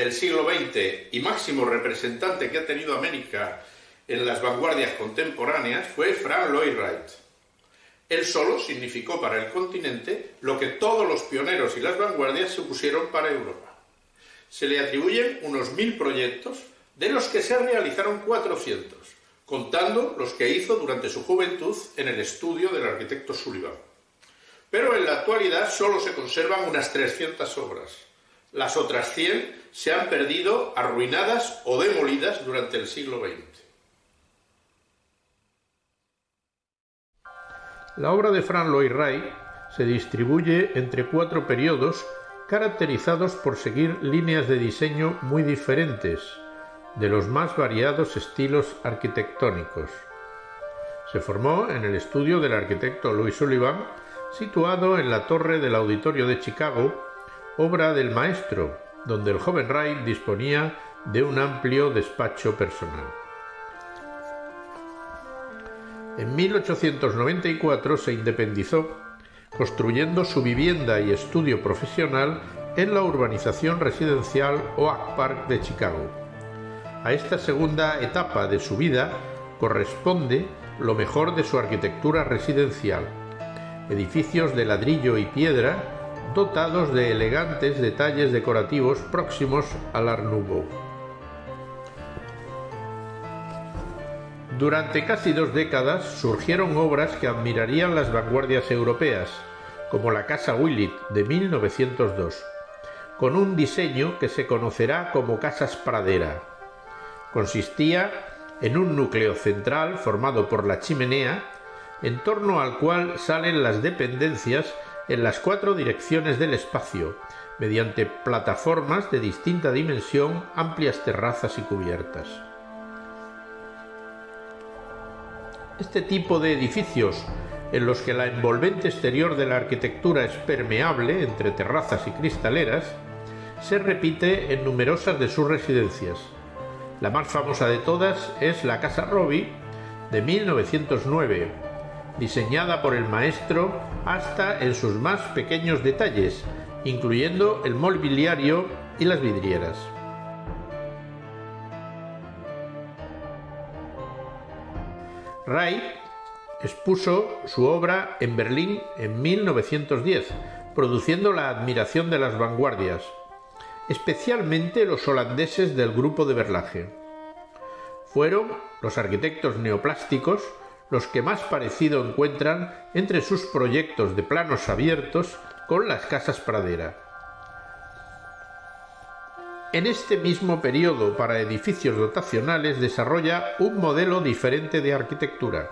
del siglo XX y máximo representante que ha tenido América en las vanguardias contemporáneas fue Frank Lloyd Wright. Él solo significó para el continente lo que todos los pioneros y las vanguardias supusieron para Europa. Se le atribuyen unos mil proyectos, de los que se realizaron 400, contando los que hizo durante su juventud en el estudio del arquitecto Sullivan. Pero en la actualidad solo se conservan unas 300 obras. Las otras 100 se han perdido, arruinadas o demolidas durante el siglo XX. La obra de Frank Lloyd Wright se distribuye entre cuatro periodos caracterizados por seguir líneas de diseño muy diferentes, de los más variados estilos arquitectónicos. Se formó en el estudio del arquitecto Louis Sullivan, situado en la torre del Auditorio de Chicago, obra del maestro, donde el joven Wright disponía de un amplio despacho personal. En 1894 se independizó, construyendo su vivienda y estudio profesional en la urbanización residencial Oak Park de Chicago. A esta segunda etapa de su vida corresponde lo mejor de su arquitectura residencial, edificios de ladrillo y piedra dotados de elegantes detalles decorativos próximos al Art. Durante casi dos décadas surgieron obras que admirarían las vanguardias europeas, como la Casa Willett de 1902, con un diseño que se conocerá como Casas Pradera. Consistía en un núcleo central formado por la chimenea, en torno al cual salen las dependencias en las cuatro direcciones del espacio, mediante plataformas de distinta dimensión, amplias terrazas y cubiertas. Este tipo de edificios, en los que la envolvente exterior de la arquitectura es permeable entre terrazas y cristaleras, se repite en numerosas de sus residencias. La más famosa de todas es la Casa Robbie de 1909, diseñada por el maestro hasta en sus más pequeños detalles, incluyendo el mobiliario y las vidrieras. Wright expuso su obra en Berlín en 1910, produciendo la admiración de las vanguardias, especialmente los holandeses del grupo de Berlage. Fueron los arquitectos neoplásticos los que más parecido encuentran entre sus proyectos de planos abiertos con las casas pradera. En este mismo periodo para edificios dotacionales desarrolla un modelo diferente de arquitectura,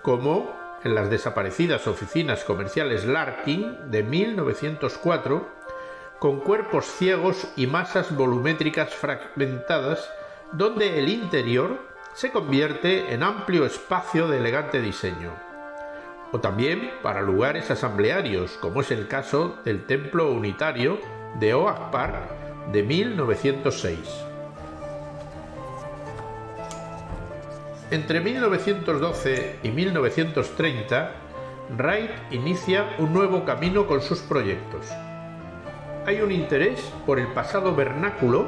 como en las desaparecidas oficinas comerciales Larkin de 1904, con cuerpos ciegos y masas volumétricas fragmentadas, donde el interior se convierte en amplio espacio de elegante diseño. O también para lugares asamblearios, como es el caso del Templo Unitario de Oak Park de 1906. Entre 1912 y 1930, Wright inicia un nuevo camino con sus proyectos. Hay un interés por el pasado vernáculo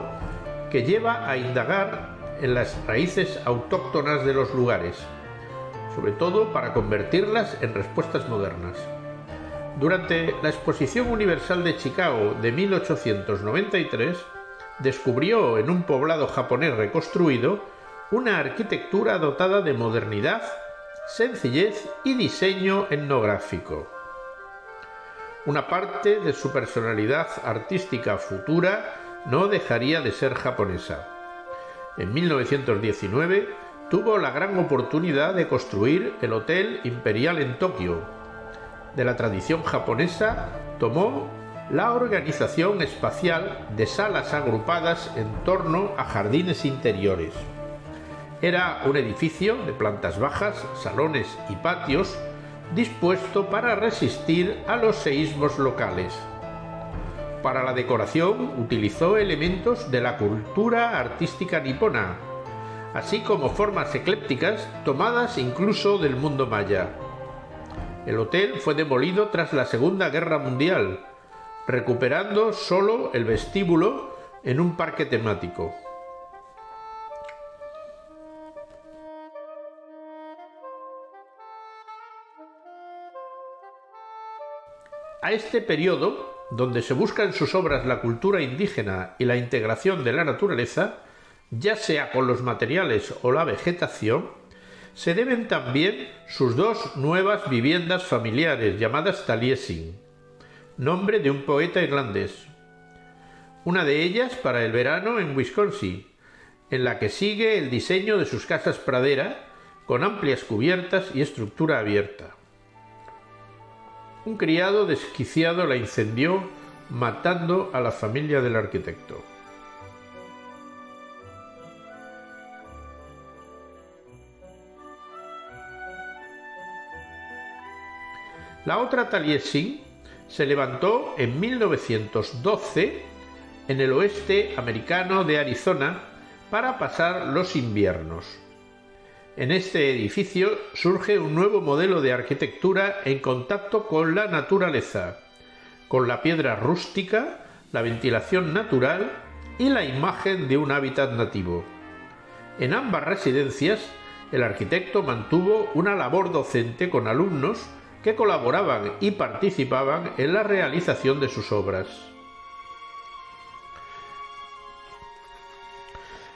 que lleva a indagar en las raíces autóctonas de los lugares, sobre todo para convertirlas en respuestas modernas. Durante la Exposición Universal de Chicago de 1893, descubrió en un poblado japonés reconstruido una arquitectura dotada de modernidad, sencillez y diseño etnográfico. Una parte de su personalidad artística futura no dejaría de ser japonesa. En 1919 tuvo la gran oportunidad de construir el Hotel Imperial en Tokio, de la tradición japonesa tomó la organización espacial de salas agrupadas en torno a jardines interiores. Era un edificio de plantas bajas, salones y patios dispuesto para resistir a los seísmos locales. Para la decoración utilizó elementos de la cultura artística nipona, así como formas eclépticas tomadas incluso del mundo maya. El hotel fue demolido tras la Segunda Guerra Mundial, recuperando solo el vestíbulo en un parque temático. A este periodo, donde se busca en sus obras la cultura indígena y la integración de la naturaleza, ya sea con los materiales o la vegetación, se deben también sus dos nuevas viviendas familiares llamadas Taliesin, nombre de un poeta irlandés. Una de ellas para el verano en Wisconsin, en la que sigue el diseño de sus casas pradera con amplias cubiertas y estructura abierta. Un criado desquiciado la incendió matando a la familia del arquitecto. La otra Taliesin se levantó en 1912 en el oeste americano de Arizona para pasar los inviernos. En este edificio surge un nuevo modelo de arquitectura en contacto con la naturaleza, con la piedra rústica, la ventilación natural y la imagen de un hábitat nativo. En ambas residencias, el arquitecto mantuvo una labor docente con alumnos que colaboraban y participaban en la realización de sus obras.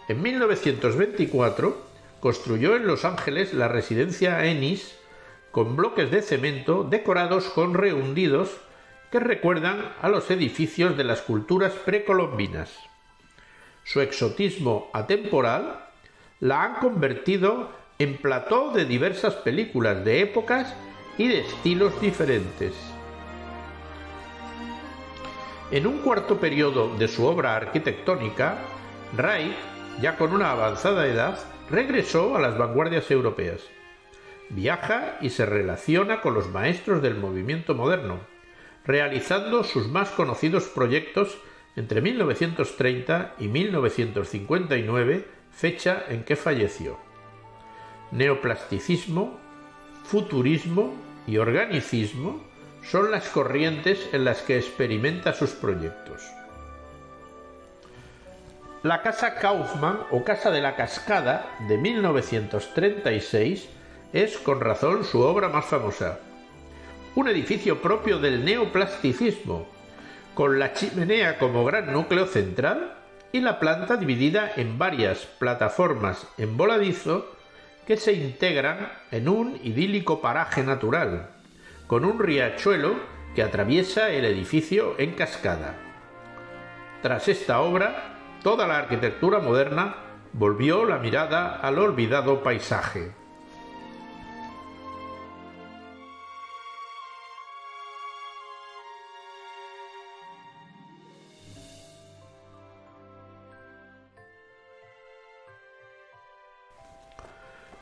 En 1924 construyó en Los Ángeles la residencia Ennis con bloques de cemento decorados con rehundidos que recuerdan a los edificios de las culturas precolombinas. Su exotismo atemporal la han convertido en plató de diversas películas de épocas y de estilos diferentes. En un cuarto periodo de su obra arquitectónica, Reich, ya con una avanzada edad, regresó a las vanguardias europeas. Viaja y se relaciona con los maestros del movimiento moderno, realizando sus más conocidos proyectos entre 1930 y 1959, fecha en que falleció. Neoplasticismo, futurismo y organicismo son las corrientes en las que experimenta sus proyectos. La Casa Kaufmann o Casa de la Cascada de 1936 es con razón su obra más famosa. Un edificio propio del neoplasticismo, con la chimenea como gran núcleo central y la planta dividida en varias plataformas en voladizo que se integran en un idílico paraje natural, con un riachuelo que atraviesa el edificio en cascada. Tras esta obra, toda la arquitectura moderna volvió la mirada al olvidado paisaje.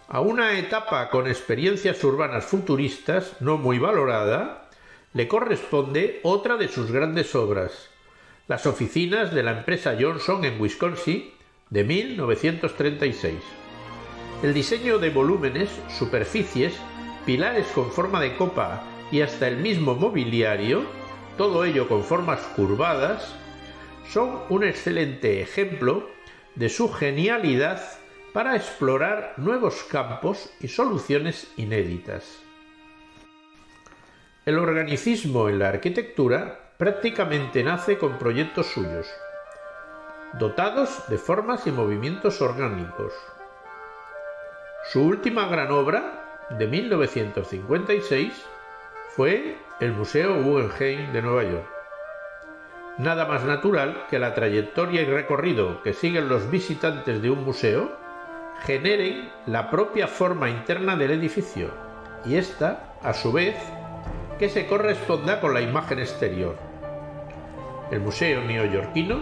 A una etapa con experiencias urbanas futuristas no muy valorada, le corresponde otra de sus grandes obras, las oficinas de la empresa Johnson en Wisconsin de 1936. El diseño de volúmenes, superficies, pilares con forma de copa y hasta el mismo mobiliario, todo ello con formas curvadas, son un excelente ejemplo de su genialidad para explorar nuevos campos y soluciones inéditas. El organicismo en la arquitectura prácticamente nace con proyectos suyos, dotados de formas y movimientos orgánicos. Su última gran obra, de 1956, fue el Museo Guggenheim de Nueva York. Nada más natural que la trayectoria y recorrido que siguen los visitantes de un museo generen la propia forma interna del edificio y esta, a su vez, que se corresponda con la imagen exterior. El Museo Neoyorquino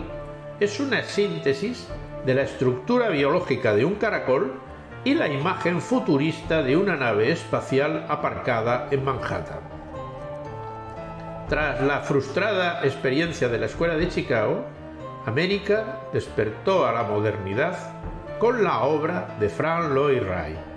es una síntesis de la estructura biológica de un caracol y la imagen futurista de una nave espacial aparcada en Manhattan. Tras la frustrada experiencia de la Escuela de Chicago, América despertó a la modernidad con la obra de Frank Lloyd Wright.